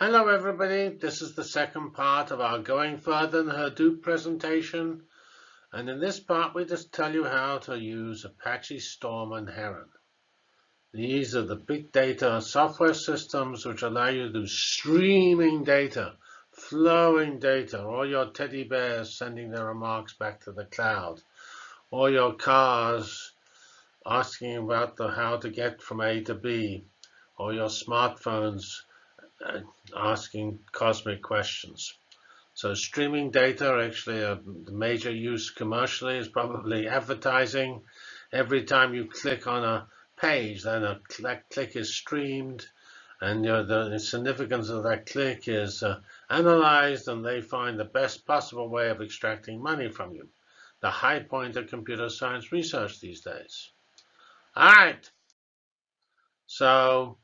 Hello everybody, this is the second part of our Going Further in Hadoop presentation. And in this part, we just tell you how to use Apache Storm and Heron. These are the big data software systems which allow you to do streaming data, flowing data, all your teddy bears sending their remarks back to the cloud, or your cars asking about the, how to get from A to B, or your smartphones uh, asking cosmic questions. So streaming data, actually, a major use commercially is probably advertising. Every time you click on a page, then a click is streamed, and you know, the significance of that click is uh, analyzed, and they find the best possible way of extracting money from you. The high point of computer science research these days. All right. So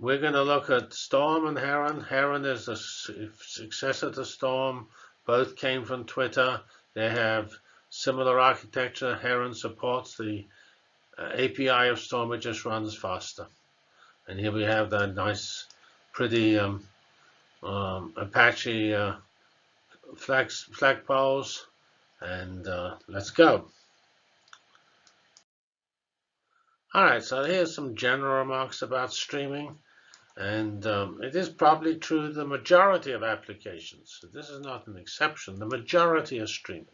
we're going to look at Storm and Heron. Heron is a successor to Storm. Both came from Twitter. They have similar architecture. Heron supports the uh, API of Storm. It just runs faster. And here we have that nice, pretty um, um, Apache uh, flag, flagpoles. And uh, let's go. All right, so here's some general remarks about streaming. And um, it is probably true the majority of applications. This is not an exception. The majority are streaming.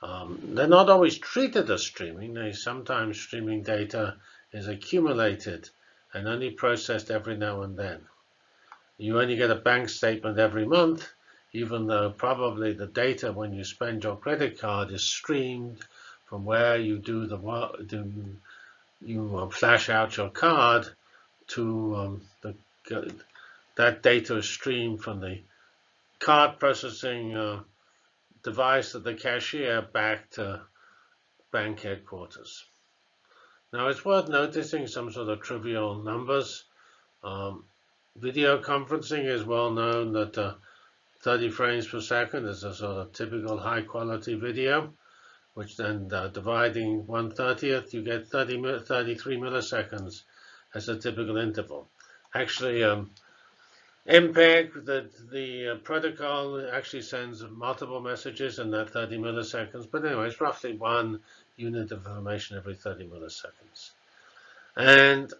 Um, they're not always treated as streaming. They sometimes streaming data is accumulated and only processed every now and then. You only get a bank statement every month, even though probably the data when you spend your credit card is streamed from where you do the do you uh, flash out your card to um, the, that data is streamed from the card processing uh, device of the cashier back to bank headquarters. Now it's worth noticing some sort of trivial numbers. Um, video conferencing is well known that uh, 30 frames per second is a sort of typical high quality video, which then uh, dividing 1 30th, you get 30, 33 milliseconds as a typical interval. Actually, um, MPEG, the, the uh, protocol actually sends multiple messages in that 30 milliseconds. But anyway, it's roughly one unit of information every 30 milliseconds. And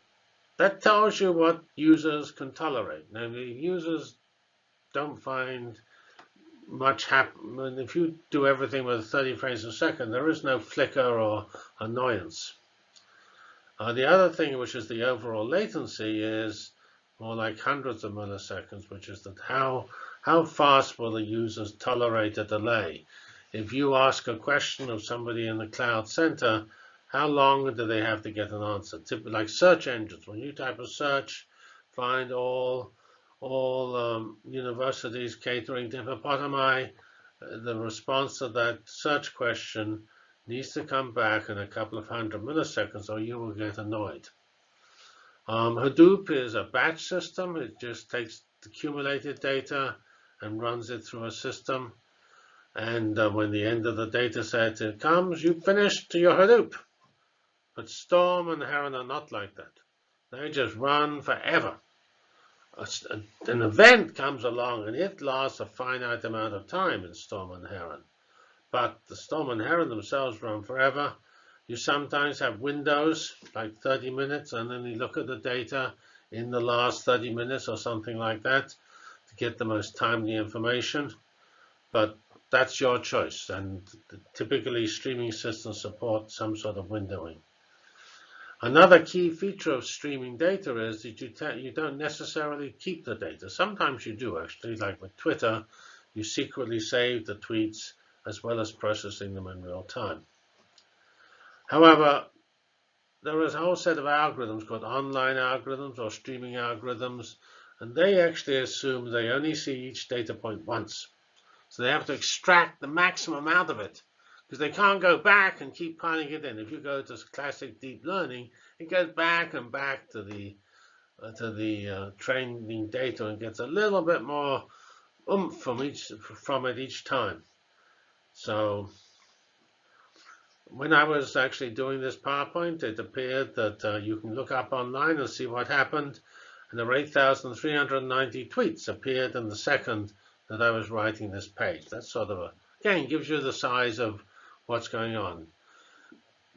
that tells you what users can tolerate. Now, the users don't find much happen. If you do everything with 30 frames a second, there is no flicker or annoyance. Uh, the other thing, which is the overall latency, is more like hundreds of milliseconds, which is that how how fast will the users tolerate a delay? If you ask a question of somebody in the cloud center, how long do they have to get an answer? Like search engines, when you type a search, find all all um, universities catering to hippopotami, uh, the response to that search question needs to come back in a couple of hundred milliseconds or you will get annoyed. Um, Hadoop is a batch system. It just takes accumulated data and runs it through a system. And uh, when the end of the data set comes, you've finished your Hadoop. But Storm and Heron are not like that. They just run forever. An event comes along and it lasts a finite amount of time in Storm and Heron but the Storm and Heron themselves run forever. You sometimes have windows, like 30 minutes, and then you look at the data in the last 30 minutes or something like that to get the most timely information. But that's your choice, and typically streaming systems support some sort of windowing. Another key feature of streaming data is that you, you don't necessarily keep the data. Sometimes you do, actually, like with Twitter, you secretly save the tweets as well as processing them in real time. However, there is a whole set of algorithms called online algorithms or streaming algorithms, and they actually assume they only see each data point once. So they have to extract the maximum out of it because they can't go back and keep piling it in. If you go to classic deep learning, it goes back and back to the uh, to the uh, training data and gets a little bit more oomph from each from it each time. So when I was actually doing this PowerPoint, it appeared that uh, you can look up online and see what happened. and there were 8,390 tweets appeared in the second that I was writing this page. That's sort of a, again, gives you the size of what's going on.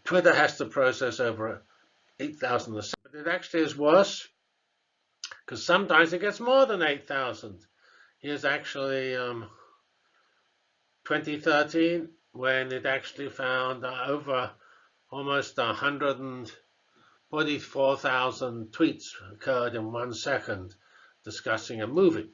Twitter has to process over 8,000 a second. It actually is worse because sometimes it gets more than 8,000. Here's actually um, 2013 when it actually found over almost 144,000 tweets occurred in one second discussing a movie.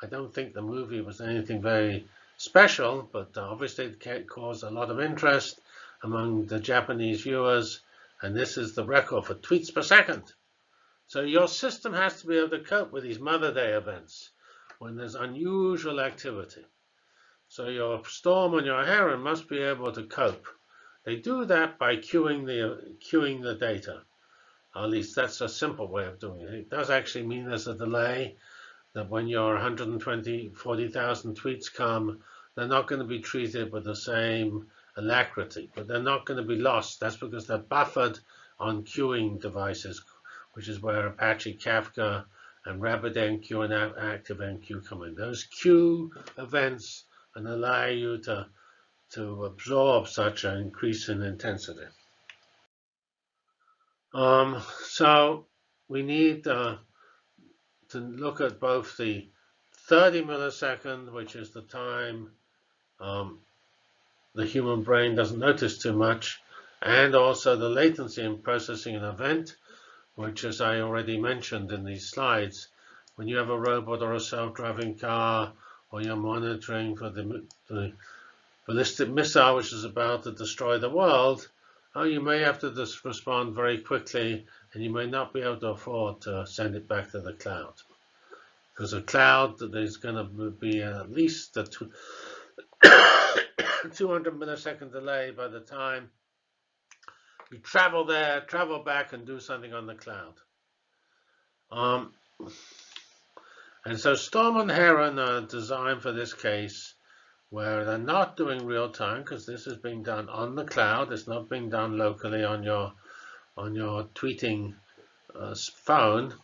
I don't think the movie was anything very special, but obviously it caused a lot of interest among the Japanese viewers, and this is the record for tweets per second. So your system has to be able to cope with these Mother Day events when there's unusual activity. So your storm and your heron must be able to cope. They do that by queuing the queuing the data. At least that's a simple way of doing it. It does actually mean there's a delay that when your 120, 40,000 tweets come, they're not going to be treated with the same alacrity, but they're not going to be lost. That's because they're buffered on queuing devices, which is where Apache Kafka and RabbitMQ and ActiveMQ come in. Those queue events and allow you to, to absorb such an increase in intensity. Um, so we need uh, to look at both the 30 millisecond, which is the time um, the human brain doesn't notice too much, and also the latency in processing an event, which, as I already mentioned in these slides, when you have a robot or a self-driving car or you're monitoring for the, the ballistic missile which is about to destroy the world, oh, you may have to respond very quickly and you may not be able to afford to send it back to the cloud. Because a cloud, there's going to be at least a 200 millisecond delay by the time you travel there, travel back, and do something on the cloud. Um, and so Storm and Heron are designed for this case where they're not doing real time because this is being done on the cloud. It's not being done locally on your on your tweeting uh, phone,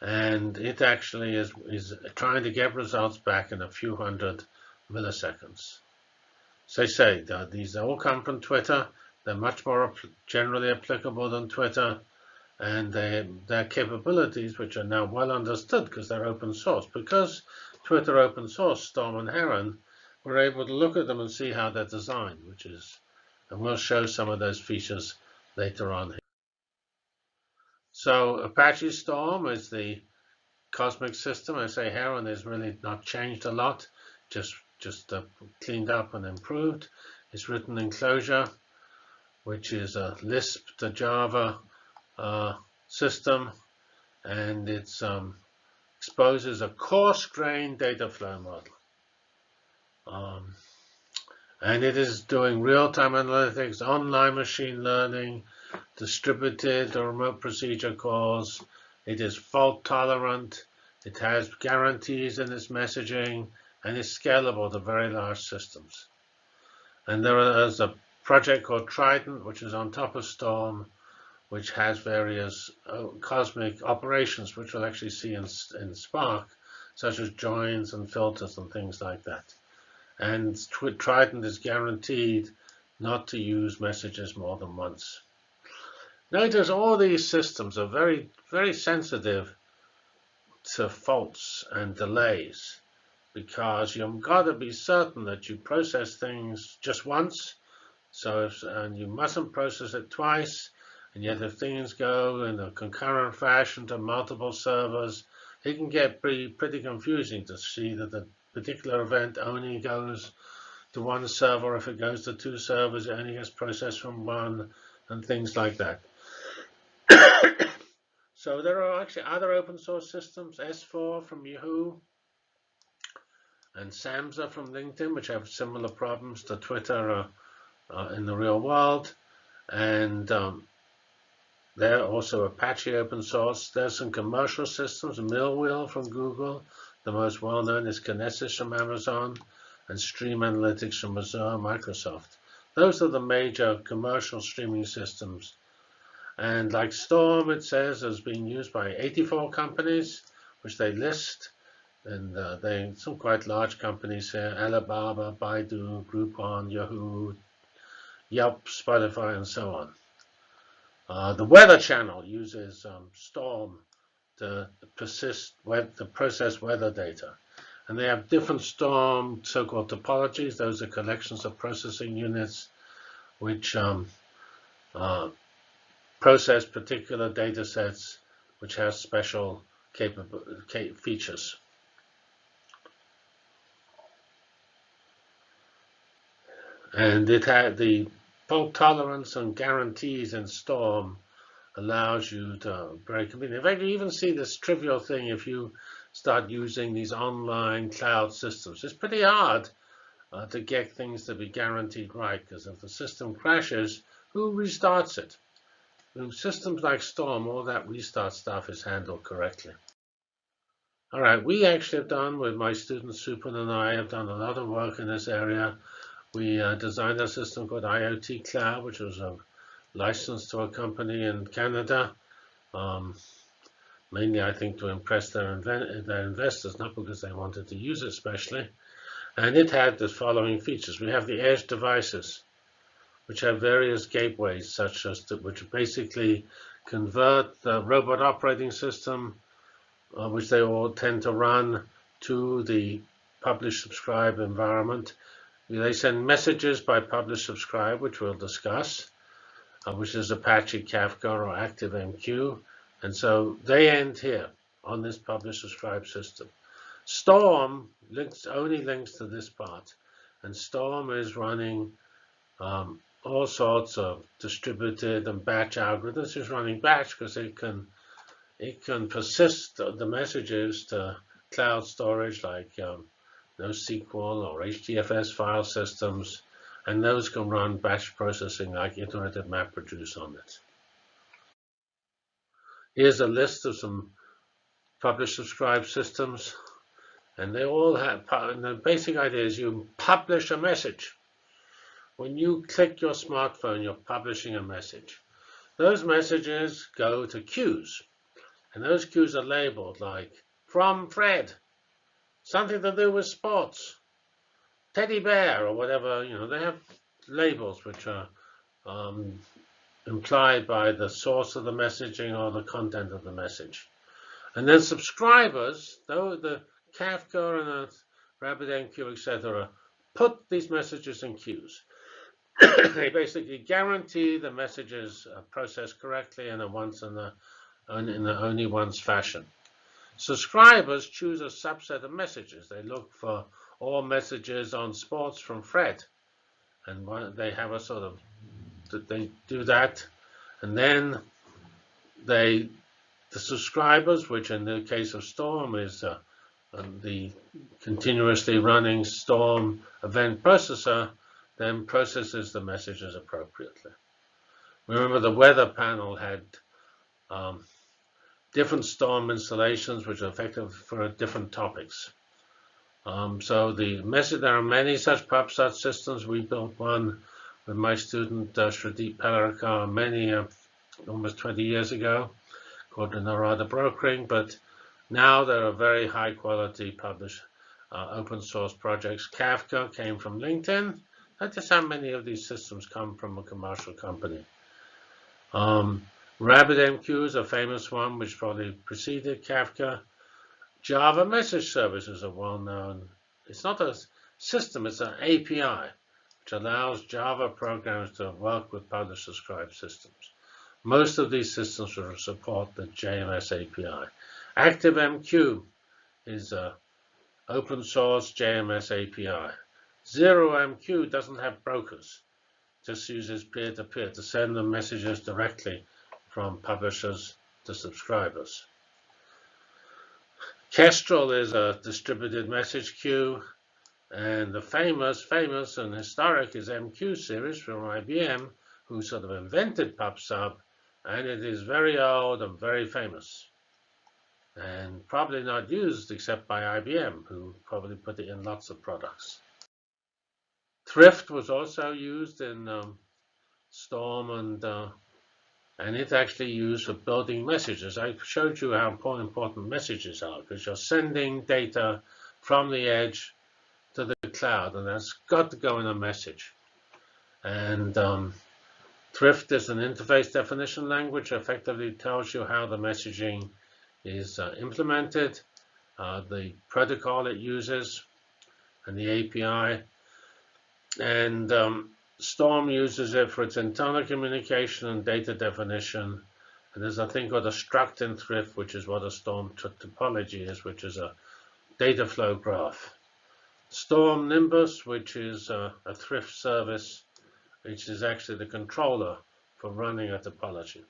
and it actually is is trying to get results back in a few hundred milliseconds. So say these all come from Twitter. They're much more generally applicable than Twitter and they, their capabilities, which are now well understood because they're open source. Because Twitter open source Storm and Heron, we're able to look at them and see how they're designed, which is, and we'll show some of those features later on. Here. So Apache Storm is the cosmic system. I say Heron is really not changed a lot, just just uh, cleaned up and improved. It's written in Clojure, which is a Lisp to Java uh, system, and it um, exposes a coarse-grained data flow model. Um, and it is doing real-time analytics, online machine learning, distributed or remote procedure calls. It is fault tolerant. It has guarantees in its messaging, and is scalable to very large systems. And there is a project called Trident, which is on top of Storm, which has various uh, cosmic operations, which we'll actually see in, in Spark, such as joins and filters and things like that. And Trident is guaranteed not to use messages more than once. Notice all these systems are very, very sensitive to faults and delays because you've got to be certain that you process things just once. So if, and you mustn't process it twice and yet if things go in a concurrent fashion to multiple servers, it can get pretty, pretty confusing to see that the particular event only goes to one server. If it goes to two servers, it only gets processed from one and things like that. so there are actually other open source systems, S4 from Yahoo and Samza from LinkedIn, which have similar problems to Twitter uh, uh, in the real world. And um, they're also Apache open source. There's some commercial systems, Millwheel from Google. The most well-known is Kinesis from Amazon and Stream Analytics from Azure Microsoft. Those are the major commercial streaming systems. And like Storm, it says, has been used by 84 companies, which they list. And uh, they some quite large companies here, Alibaba, Baidu, Groupon, Yahoo, Yelp, Spotify, and so on. Uh, the Weather Channel uses um, Storm to persist, to process weather data. And they have different Storm so-called topologies. Those are collections of processing units which um, uh, process particular data sets which have special features. And it had the fault tolerance and guarantees in Storm allows you to. I mean, in fact, you even see this trivial thing if you start using these online cloud systems. It's pretty hard uh, to get things to be guaranteed right, because if the system crashes, who restarts it? In systems like Storm, all that restart stuff is handled correctly. All right, we actually have done, with my students, Supun and I, have done a lot of work in this area we uh, designed a system called IoT Cloud, which was a license to a company in Canada. Um, mainly, I think, to impress their, their investors, not because they wanted to use it especially. And it had the following features. We have the edge devices, which have various gateways, such as to, which basically convert the robot operating system, uh, which they all tend to run, to the publish subscribe environment they send messages by publish subscribe, which we'll discuss, uh, which is Apache Kafka or ActiveMQ. And so they end here on this publish subscribe system. Storm links only links to this part. And Storm is running um, all sorts of distributed and batch algorithms. It's running batch because it can it can persist the messages to cloud storage like um, NoSQL or HDFS file systems, and those can run batch processing like iterative MapReduce on it. Here's a list of some publish subscribe systems, and they all have, and the basic idea is you publish a message. When you click your smartphone, you're publishing a message. Those messages go to queues, and those queues are labeled like from Fred, something to do with sports, teddy bear or whatever, you know, they have labels which are um, implied by the source of the messaging or the content of the message. And then subscribers, though the Kafka and the RabbitMQ, etc., put these messages in queues. they basically guarantee the messages are processed correctly and at once in the, in the only once fashion. Subscribers choose a subset of messages. They look for all messages on sports from Fred. And they have a sort of, they do that. And then they, the subscribers, which in the case of Storm is uh, the continuously running Storm event processor, then processes the messages appropriately. Remember the weather panel had um, different storm installations which are effective for different topics. Um, so the message, there are many such PubSub systems. We built one with my student uh, Shrideep many, uh, almost 20 years ago, called the Narada Brokering. But now there are very high quality published uh, open source projects. Kafka came from LinkedIn. That is how many of these systems come from a commercial company. Um, RabbitMQ is a famous one, which probably preceded Kafka. Java Message Service is a well-known, it's not a system, it's an API, which allows Java programs to work with publish subscribe systems. Most of these systems will support the JMS API. ActiveMQ is an open source JMS API. ZeroMQ doesn't have brokers, just uses peer-to-peer -to, -peer to send them messages directly from publishers to subscribers. Kestrel is a distributed message queue, and the famous, famous and historic is MQ series from IBM, who sort of invented PubSub, and it is very old and very famous, and probably not used except by IBM, who probably put it in lots of products. Thrift was also used in um, Storm and uh, and it's actually used for building messages. I showed you how important messages are because you're sending data from the edge to the cloud, and that's got to go in a message. And um, Thrift is an interface definition language, effectively tells you how the messaging is uh, implemented, uh, the protocol it uses, and the API. And um, Storm uses it for its internal communication and data definition. And there's a thing called a struct Thrift, which is what a Storm topology is, which is a data flow graph. Storm Nimbus, which is a, a Thrift service, which is actually the controller for running a topology.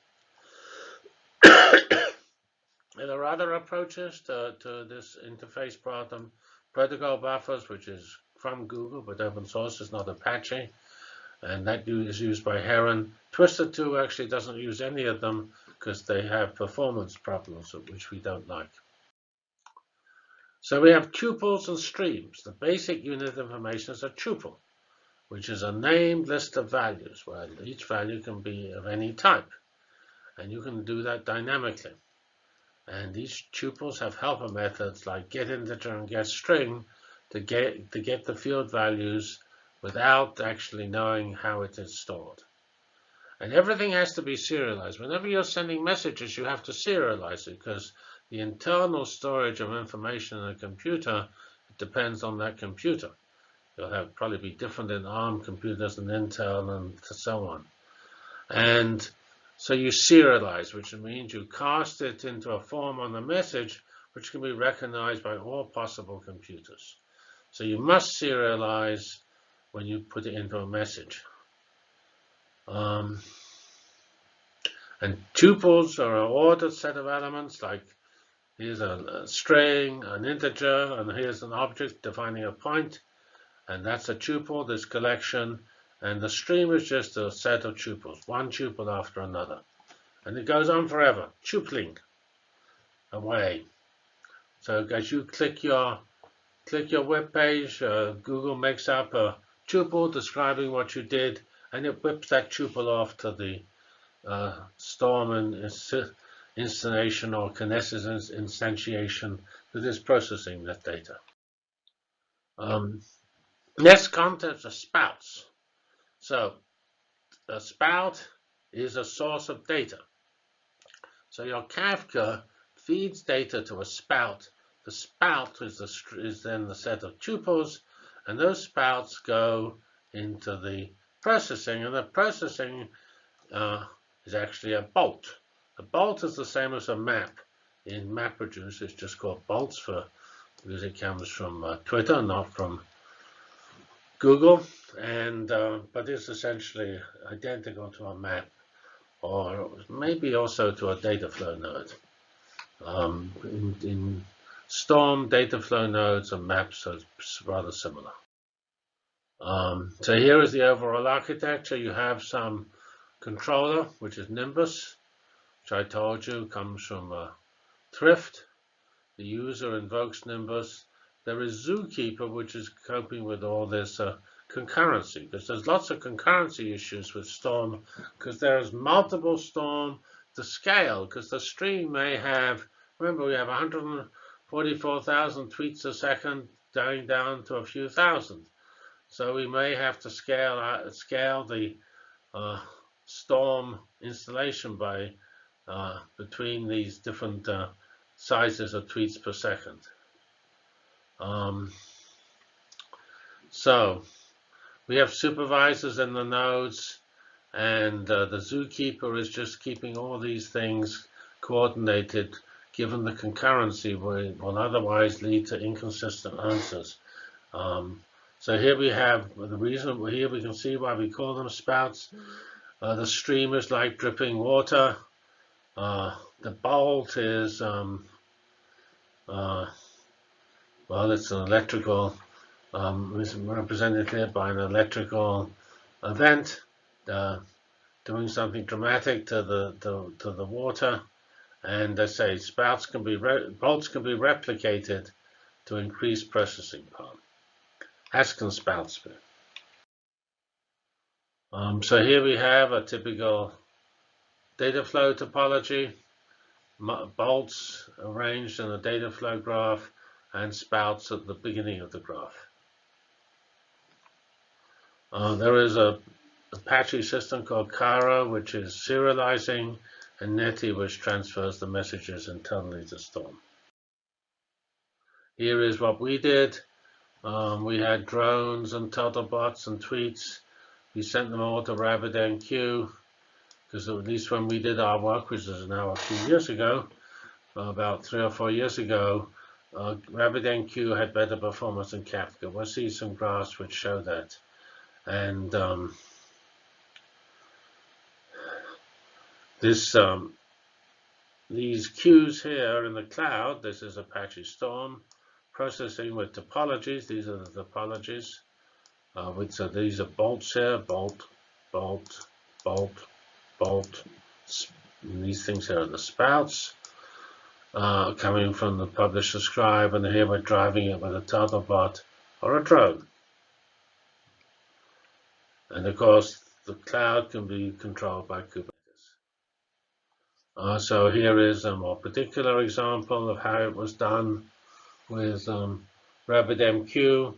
there are other approaches to, to this interface problem. Protocol buffers, which is from Google, but open source is not Apache and that is used by Heron. Twister2 actually doesn't use any of them because they have performance problems, which we don't like. So we have tuples and streams. The basic unit of information is a tuple, which is a named list of values, where each value can be of any type. And you can do that dynamically. And these tuples have helper methods like get integer and get string to get, to get the field values without actually knowing how it is stored. And everything has to be serialized. Whenever you're sending messages, you have to serialize it because the internal storage of information in a computer depends on that computer. You'll have probably be different in ARM computers and Intel and so on. And so you serialize, which means you cast it into a form on the message which can be recognized by all possible computers. So you must serialize when you put it into a message. Um, and tuples are an ordered set of elements, like here's a, string, an integer, and here's an object defining a point, and that's a tuple, this collection, and the stream is just a set of tuples, one tuple after another. And it goes on forever, tupling away. So as you click your click your web page, uh, Google makes up a tuple describing what you did, and it whips that tuple off to the uh, Storm and installation or Kinesis instantiation that is processing that data. Um, next concepts are spouts. So a spout is a source of data. So your Kafka feeds data to a spout. The spout is, the, is then the set of tuples and those spouts go into the processing, and the processing uh, is actually a bolt. A bolt is the same as a map. In MapReduce, it's just called bolts for because it comes from uh, Twitter, not from Google, and uh, but it's essentially identical to a map, or maybe also to a data flow node. Um, in, in Storm, data flow nodes, and maps are rather similar. Um, so here is the overall architecture. You have some controller, which is Nimbus, which I told you comes from uh, Thrift. The user invokes Nimbus. There is Zookeeper, which is coping with all this uh, concurrency, because there's lots of concurrency issues with Storm, because there's multiple Storm to scale, because the stream may have, remember we have 100 44,000 tweets a second going down to a few thousand. So we may have to scale uh, scale the uh, Storm installation by uh, between these different uh, sizes of tweets per second. Um, so we have supervisors in the nodes, and uh, the zookeeper is just keeping all these things coordinated given the concurrency will, will otherwise lead to inconsistent answers. Um, so here we have the reason, here we can see why we call them spouts. Uh, the stream is like dripping water. Uh, the bolt is, um, uh, well, it's an electrical, um, represented here by an electrical event uh, doing something dramatic to the, to, to the water. And they say spouts can be bolts can be replicated to increase processing power. As can spouts be. Um, so here we have a typical data flow topology, bolts arranged in a data flow graph, and spouts at the beginning of the graph. Uh, there is a Apache system called Kryo, which is serializing, and Netty, which transfers the messages internally to Storm. Here is what we did. Um, we had drones and bots and tweets. We sent them all to RabbitMQ because at least when we did our work, which is now a few years ago, about three or four years ago, uh, RabbitMQ had better performance than Kafka. We'll see some graphs which show that. And um, this um, these queues here in the cloud, this is Apache Storm, processing with topologies. These are the topologies. Uh, these are bolts here, bolt, bolt, bolt, bolt. These things here are the spouts uh, coming from the publish subscribe, and here we're driving it with a Turtlebot or a drone. And of course, the cloud can be controlled by Kubernetes. Uh, so here is a more particular example of how it was done with um, RabbitMQ.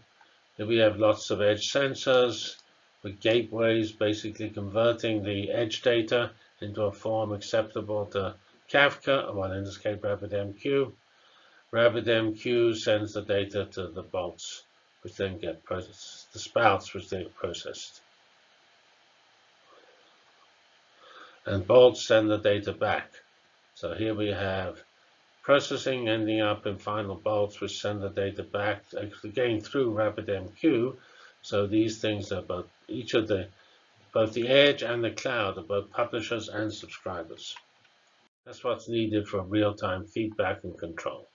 We have lots of edge sensors with gateways basically converting the edge data into a form acceptable to Kafka, well in this case RabbitMQ. RabbitMQ sends the data to the bolts, which then get processed, the spouts, which they processed. And bolts send the data back. So here we have processing ending up in final bolts which send the data back again through RabbitMQ. So these things are both each of the both the edge and the cloud are both publishers and subscribers. That's what's needed for real-time feedback and control.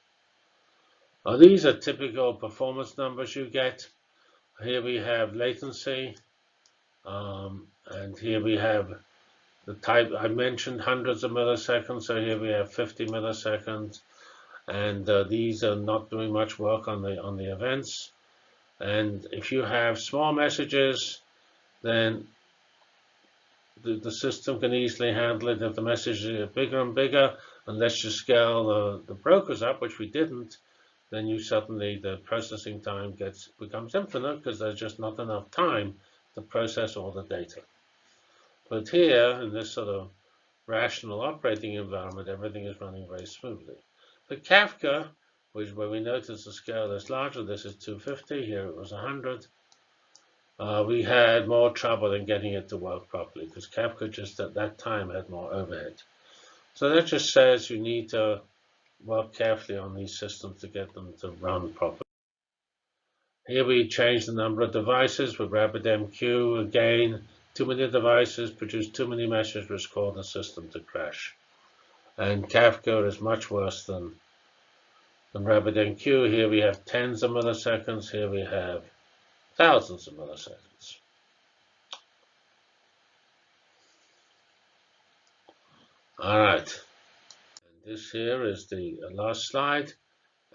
Now, these are typical performance numbers you get. Here we have latency, um, and here we have the type I mentioned hundreds of milliseconds, so here we have 50 milliseconds, and uh, these are not doing much work on the on the events. And if you have small messages, then the, the system can easily handle it. If the messages are bigger and bigger, unless you scale the, the brokers up, which we didn't, then you suddenly the processing time gets becomes infinite because there's just not enough time to process all the data. But here, in this sort of rational operating environment, everything is running very smoothly. The Kafka, which where we notice the scale is larger, this is 250, here it was 100. Uh, we had more trouble in getting it to work properly because Kafka just at that time had more overhead. So that just says you need to work carefully on these systems to get them to run properly. Here we change the number of devices with RabbitMQ. Again, too many devices produce too many messages which cause the system to crash. And Kafka is much worse than, than RabbitMQ. Here we have tens of milliseconds. Here we have thousands of milliseconds. All right. This here is the last slide.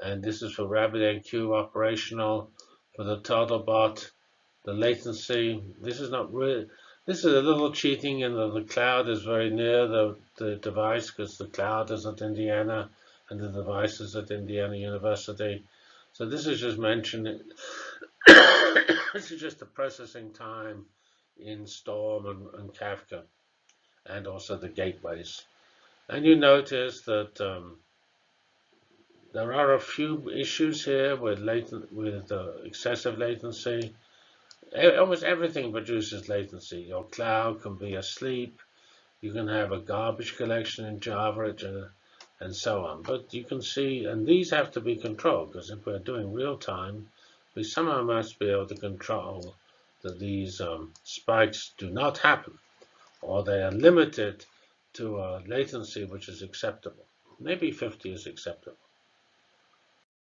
And this is for RabbitMQ operational for the Turtlebot. The latency, this is not really, this is a little cheating in that the cloud is very near the, the device because the cloud is at Indiana and the device is at Indiana University. So this is just mentioning, this is just the processing time in Storm and, and, Kafka and also the gateways. And you notice that um, there are a few issues here with latent, with uh, excessive latency almost everything produces latency. Your cloud can be asleep. You can have a garbage collection in Java uh, and so on. But you can see, and these have to be controlled because if we're doing real time, we somehow must be able to control that these um, spikes do not happen or they are limited to a latency which is acceptable. Maybe 50 is acceptable.